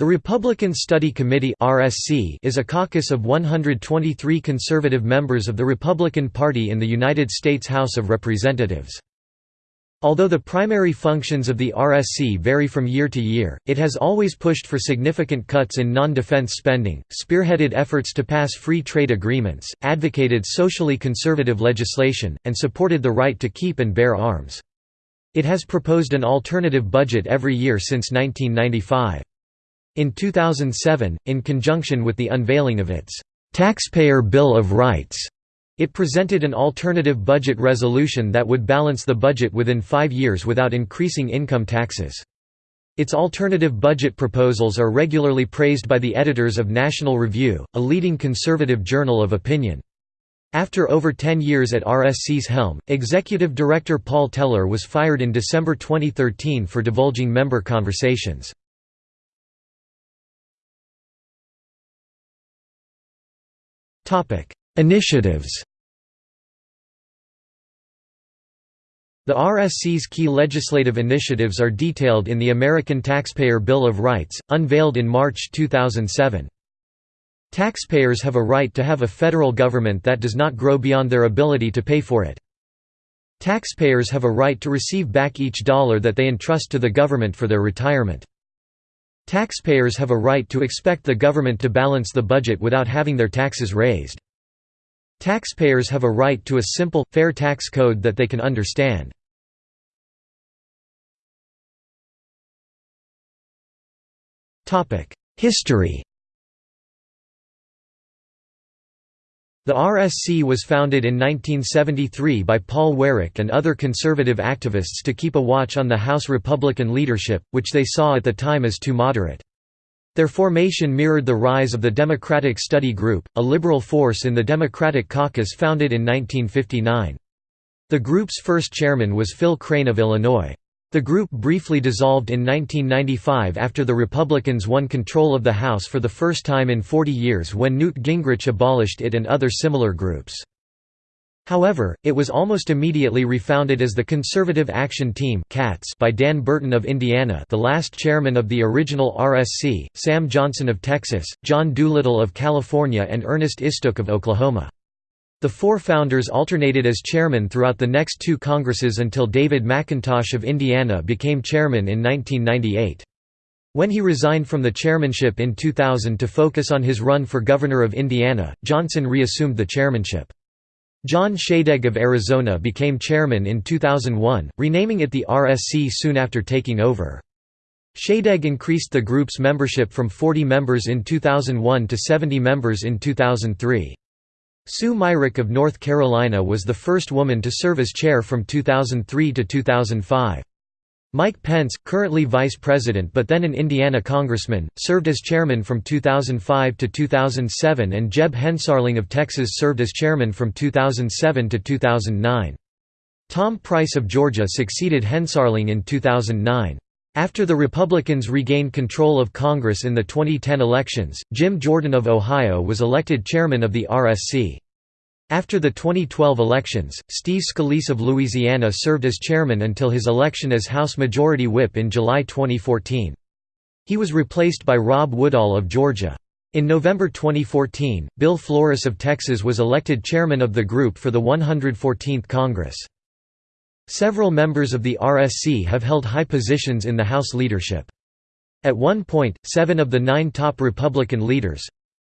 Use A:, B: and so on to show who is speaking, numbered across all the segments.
A: The Republican Study Committee is a caucus of 123 conservative members of the Republican Party in the United States House of Representatives. Although the primary functions of the RSC vary from year to year, it has always pushed for significant cuts in non-defense spending, spearheaded efforts to pass free trade agreements, advocated socially conservative legislation, and supported the right to keep and bear arms. It has proposed an alternative budget every year since 1995. In 2007, in conjunction with the unveiling of its «Taxpayer Bill of Rights», it presented an alternative budget resolution that would balance the budget within five years without increasing income taxes. Its alternative budget proposals are regularly praised by the editors of National Review, a leading conservative journal of opinion. After over 10 years at RSC's helm, Executive Director Paul Teller was fired in December 2013 for divulging member conversations. Initiatives The RSC's key legislative initiatives are detailed in the American Taxpayer Bill of Rights, unveiled in March 2007. Taxpayers have a right to have a federal government that does not grow beyond their ability to pay for it. Taxpayers have a right to receive back each dollar that they entrust to the government for their retirement. Taxpayers have a right to expect the government to balance the budget without having their taxes raised. Taxpayers have a right to a simple, fair tax code that they can understand. History The RSC was founded in 1973 by Paul Weyrich and other conservative activists to keep a watch on the House Republican leadership, which they saw at the time as too moderate. Their formation mirrored the rise of the Democratic Study Group, a liberal force in the Democratic caucus founded in 1959. The group's first chairman was Phil Crane of Illinois. The group briefly dissolved in 1995 after the Republicans won control of the House for the first time in 40 years when Newt Gingrich abolished it and other similar groups. However, it was almost immediately refounded as the Conservative Action Team by Dan Burton of Indiana the last chairman of the original RSC, Sam Johnson of Texas, John Doolittle of California and Ernest Istook of Oklahoma. The four founders alternated as chairman throughout the next two Congresses until David McIntosh of Indiana became chairman in 1998. When he resigned from the chairmanship in 2000 to focus on his run for governor of Indiana, Johnson reassumed the chairmanship. John Shadegg of Arizona became chairman in 2001, renaming it the RSC soon after taking over. Shadegg increased the group's membership from 40 members in 2001 to 70 members in 2003. Sue Myrick of North Carolina was the first woman to serve as chair from 2003 to 2005. Mike Pence, currently vice president but then an Indiana congressman, served as chairman from 2005 to 2007 and Jeb Hensarling of Texas served as chairman from 2007 to 2009. Tom Price of Georgia succeeded Hensarling in 2009. After the Republicans regained control of Congress in the 2010 elections, Jim Jordan of Ohio was elected chairman of the RSC. After the 2012 elections, Steve Scalise of Louisiana served as chairman until his election as House Majority Whip in July 2014. He was replaced by Rob Woodall of Georgia. In November 2014, Bill Flores of Texas was elected chairman of the group for the 114th Congress. Several members of the RSC have held high positions in the House leadership. At one point, seven of the nine top Republican leaders,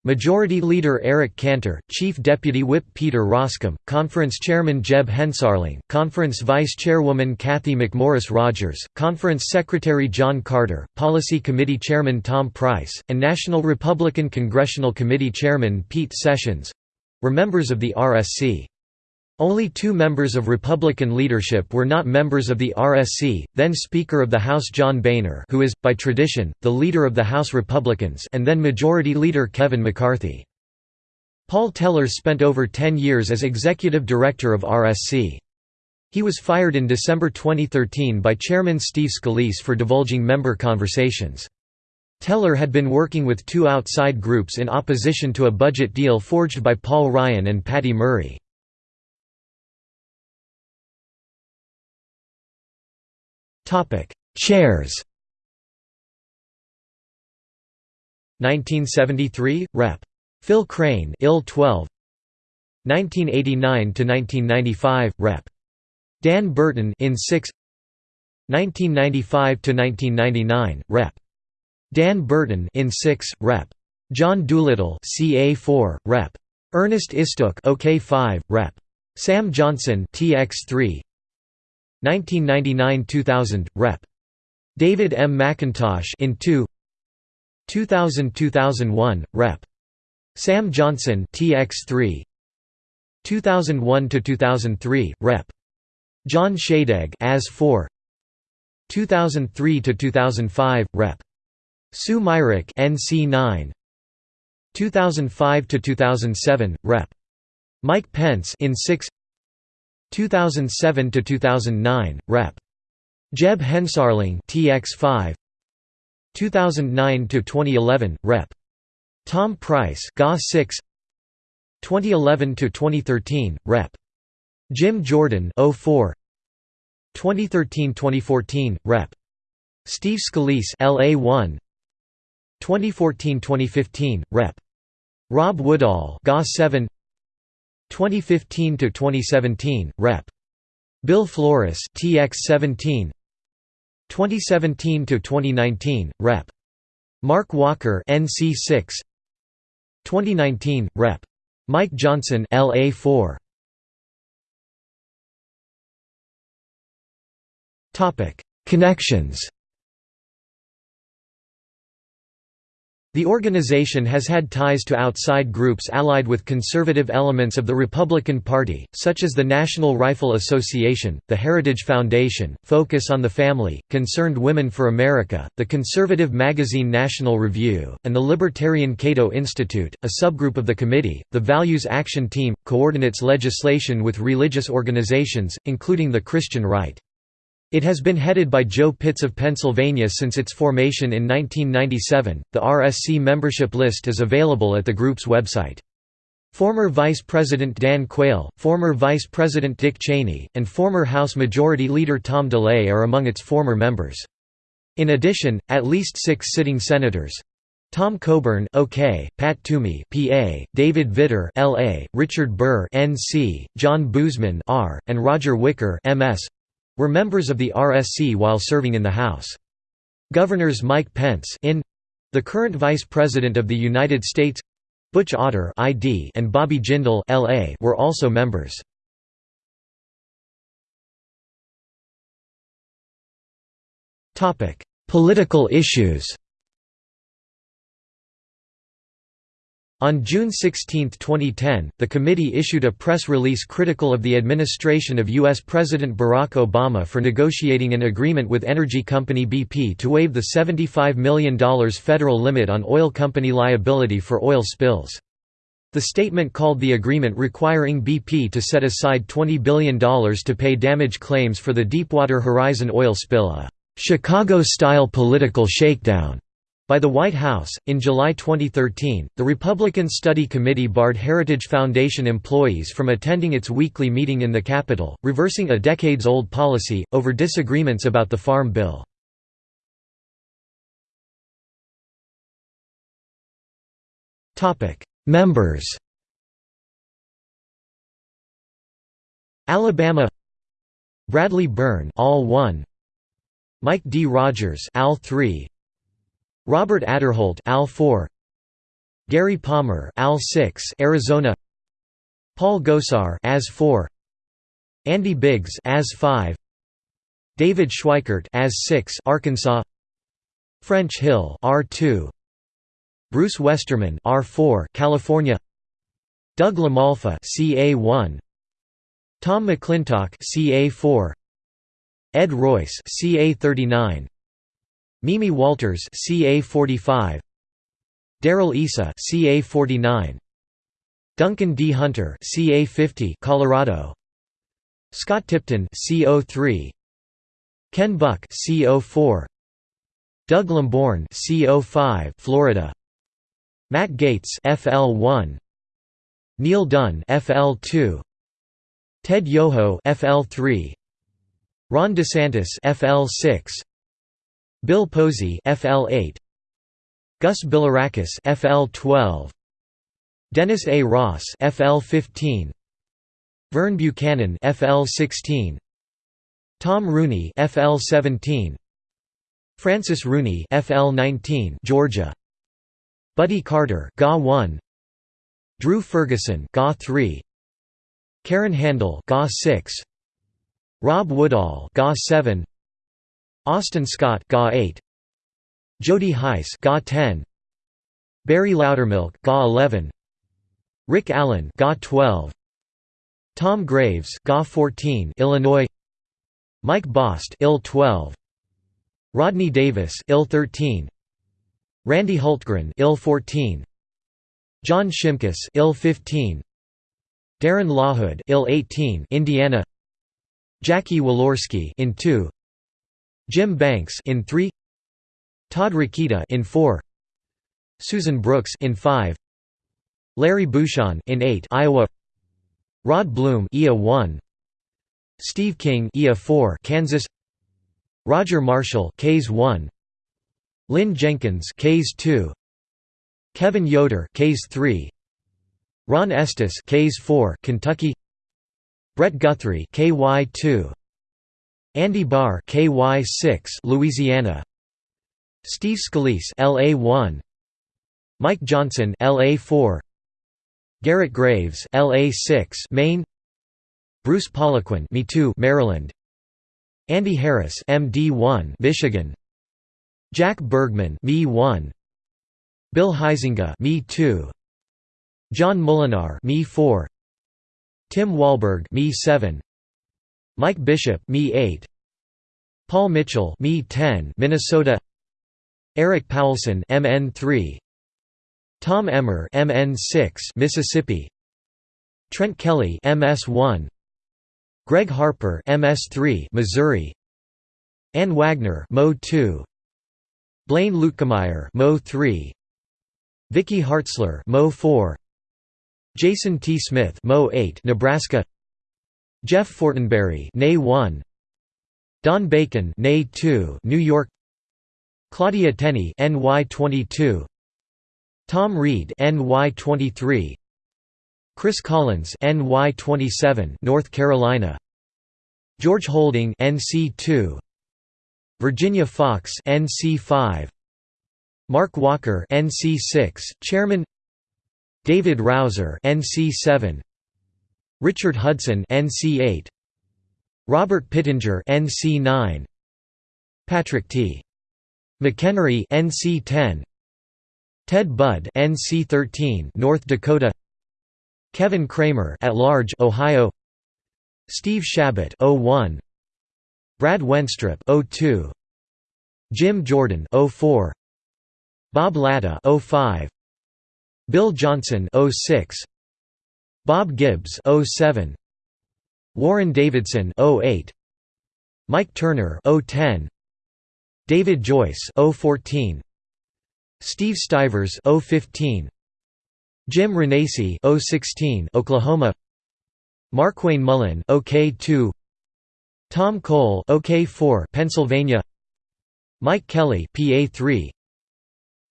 A: Majority Leader Eric Cantor, Chief Deputy Whip Peter Roskam, Conference Chairman Jeb Hensarling, Conference Vice Chairwoman Cathy McMorris Rodgers, Conference Secretary John Carter, Policy Committee Chairman Tom Price, and National Republican Congressional Committee Chairman Pete Sessions—were members of the RSC. Only two members of Republican leadership were not members of the RSC, then Speaker of the House John Boehner who is, by tradition, the leader of the House Republicans and then Majority Leader Kevin McCarthy. Paul Teller spent over 10 years as executive director of RSC. He was fired in December 2013 by Chairman Steve Scalise for divulging member conversations. Teller had been working with two outside groups in opposition to a budget deal forged by Paul Ryan and Patty Murray. Chairs 1973 Rep. Phil Crane IL 12 1989 to 1995 Rep. Dan Burton in 6 1995 to 1999 Rep. Dan Burton in 6 Rep. John Doolittle CA4 Rep. Ernest Istook OK5 Rep. Sam Johnson TX3 1999–2000 Rep. David M. McIntosh in 2 2000–2001 Rep. Sam Johnson TX3 2001–2003, Rep. John Shadegg as 4 2003–2005, Rep. Sue Myrick NC9 2005–2007, Rep. Mike Pence in 6 2007 to 2009 Rep. Jeb Hensarling TX5 2009 to 2011 Rep. Tom Price GA 6 2011 to 2013 Rep. Jim Jordan 04 2013-2014 Rep. Steve Scalise LA1 2014-2015 Rep. Rob Woodall GA 7 2015 to 2017 Rep. Bill Flores TX 17 2017 to 2019 Rep. Mark Walker NC 6 2019 Rep. Mike Johnson LA 4 Topic Connections The organization has had ties to outside groups allied with conservative elements of the Republican Party, such as the National Rifle Association, the Heritage Foundation, Focus on the Family, Concerned Women for America, the conservative magazine National Review, and the Libertarian Cato Institute, a subgroup of the committee. The Values Action Team coordinates legislation with religious organizations, including the Christian Right. It has been headed by Joe Pitts of Pennsylvania since its formation in 1997. The RSC membership list is available at the group's website. Former Vice President Dan Quayle, former Vice President Dick Cheney, and former House Majority Leader Tom DeLay are among its former members. In addition, at least six sitting senators Tom Coburn OK, Pat Toomey PA, David Vitter LA, Richard Burr NC, John Boozman R, and Roger Wicker MS were members of the RSC while serving in the House. Governors Mike Pence in the current Vice President of the United States Butch Otter ID and Bobby Jindal LA were also members. Topic: Political issues. On June 16, 2010, the committee issued a press release critical of the administration of U.S. President Barack Obama for negotiating an agreement with energy company BP to waive the $75 million federal limit on oil company liability for oil spills. The statement called the agreement requiring BP to set aside $20 billion to pay damage claims for the Deepwater Horizon oil spill a «Chicago-style political shakedown» By the White House, in July 2013, the Republican Study Committee barred Heritage Foundation employees from attending its weekly meeting in the Capitol, reversing a decades-old policy, over disagreements about the Farm Bill. Members Alabama Bradley Byrne all 1 Mike D. Rogers AL 3 Robert Aderholt AL 4 Gary Palmer AL 6 Arizona. Paul Gosar AS 4 Andy Biggs AS 5 David Schweikert AS 6 Arkansas. French Hill R2 Bruce Westerman R4 California. Doug LaMalfa CA1 Tom McClintock CA4 Ed Royce CA39 Mimi Walters CA 45 Darrell Issa CA 49 Duncan D. Hunter CA 50 Colorado. Scott Tipton CO3 Ken Buck CO4 Doug Lamborn CO5 Florida. Matt Gaetz FL1 Neil Dunn FL2 Ted Yoho FL3 Ron DeSantis FL6 Bill Posey FL8 Gus Bilirakis FL12 Dennis A. Ross FL15 Vern Buchanan FL16 Tom Rooney FL17 Francis Rooney FL19 Georgia. Buddy Carter GA 1 Drew Ferguson GA 3 Karen Handel GA 6 Rob Woodall GA 7 Austin Scott GA 8 Jody Hice GA 10 Barry Loudermilk GA 11 Rick Allen GA 12 Tom Graves GA 14 Illinois. Mike Bost IL 12 Rodney Davis IL 13 Randy Hultgren IL 14 John Shimkus IL 15 Darin LaHood IL 18 Indiana. Jackie Walorski in 2 Jim Banks in 3 Todd Rokita in 4 Susan Brooks in 5 Larry Bucshon in 8 Iowa Rod Blum IA 1 Steve King IA 4 Kansas Roger Marshall Ks 1 Lynn Jenkins Ks 2 Kevin Yoder Ks 3 Ron Estes Ks 4 Kentucky Brett Guthrie KY 2 Andy Barr KY 6 Louisiana. Steve Scalise LA 1 Mike Johnson LA 4 Garrett Graves LA 6 Maine. Bruce Poliquin Me Too Maryland. Andy Harris MD 1 Michigan. Jack Bergman Me 1 Bill Huizenga Me 2 John Moolenaar Me 4 Tim Walberg Me 7 Mike Bishop Me 8 Paul Mitchell Me 10 Minnesota. Erik Paulsen MN 3 Tom Emmer MN 6 Mississippi. Trent Kelly MS 1 Greg Harper MS 3 Missouri. Ann Wagner Mo 2 Blaine Luetkemeyer Mo 3 Vicky Hartzler Mo 4 Jason T. Smith Mo 8 Nebraska Jeff Fortenberry NA 1 Don Bacon NA 2 New York. Claudia Tenney NY 22 Tom Reed NY 23 Chris Collins NY 27 North Carolina. George Holding NC 2 Virginia Foxx NC 5 Mark Walker NC 6 Chairman. David Rouzer NC 7 Richard Hudson NC 8 Robert Pittenger NC 9 Patrick T. McHenry NC 10 Ted Budd NC 13 North Dakota. Kevin Cramer at large Ohio. Steve Chabot 01 Brad Wenstrup 02 Jim Jordan 04 Bob Latta 05 Bill Johnson 06 Bob Gibbs 07 Warren Davidson 08 Mike Turner 010 David Joyce 014 Steve Stivers 015 Jim Renacci 016 Oklahoma. Markwayne Mullin OK2 Tom Cole OK4 Pennsylvania. Mike Kelly PA3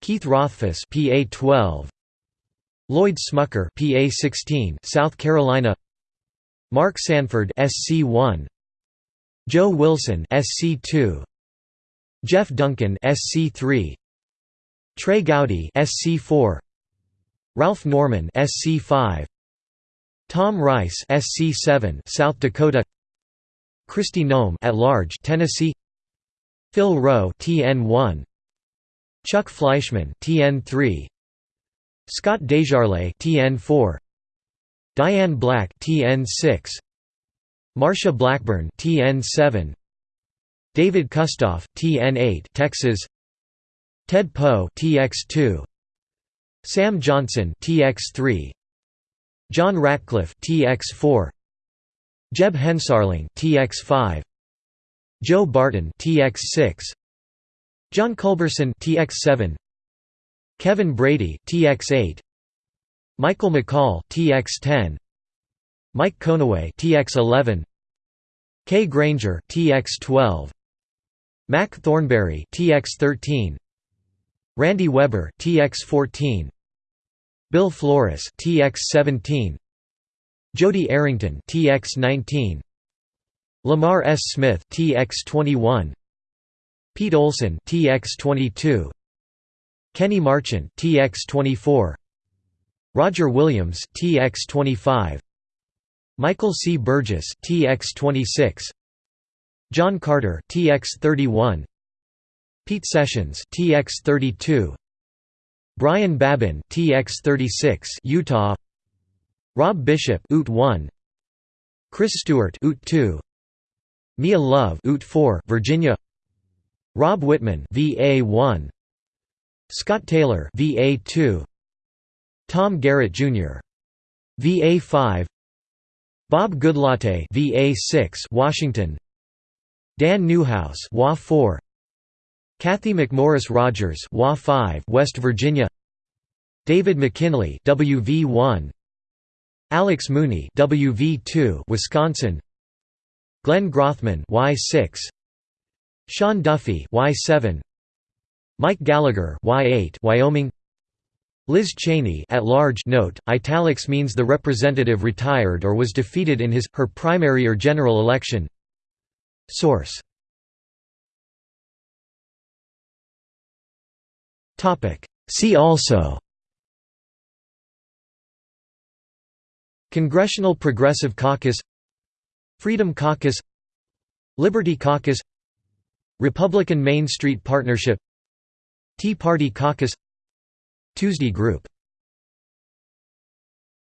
A: Keith Rothfus PA12 Lloyd Smucker PA16 South Carolina. Mark Sanford SC1 Joe Wilson SC2 Jeff Duncan SC3 Trey Gowdy SC4 Ralph Norman SC5 Tom Rice SC7 South Dakota. Kristi Noem at large Tennessee. Phil Roe TN1 Chuck Fleischmann TN3 Scott Desjarlais TN4 Diane Black TN6 Marsha Blackburn TN7 David Kustoff, TN8 Texas. Ted Poe TX2 Sam Johnson TX3 John Ratcliffe TX4 Jeb Hensarling TX5 Joe Barton TX6 John Culberson TX7 Kevin Brady TX8 Michael McCaul TX10 Mike Conaway TX11 Kay Granger TX12 Mac Thornberry TX13 Randy Weber TX14 Bill Flores TX17 Jodey Arrington TX19 Lamar S Smith TX21 Pete Olson TX22 Kenny Marchant TX24 Roger Williams TX25 Michael C. Burgess TX26 John Carter TX31 Pete Sessions TX32 Brian Babin TX36 Utah. Rob Bishop UT 1 Chris Stewart UT 2 Mia Love UT 4 Virginia. Rob Wittman VA 1 Scott Taylor VA 2 Tom Garrett Jr. VA 5 Bob Goodlatte VA 6 Washington. Dan Newhouse WA 4 Cathy McMorris Rodgers WA 5 West Virginia. David McKinley WV 1 Alex Mooney WV 2 Wisconsin. Glenn Grothman Y6 Sean Duffy Y7 Mike Gallagher Y8 Wyoming. Liz Cheney at large note, italics means the representative retired or was defeated in his, her primary or general election. Source. Topic. See also. Congressional Progressive Caucus. Freedom Caucus. Liberty Caucus. Republican Main Street Partnership Tea Party Caucus Tuesday Group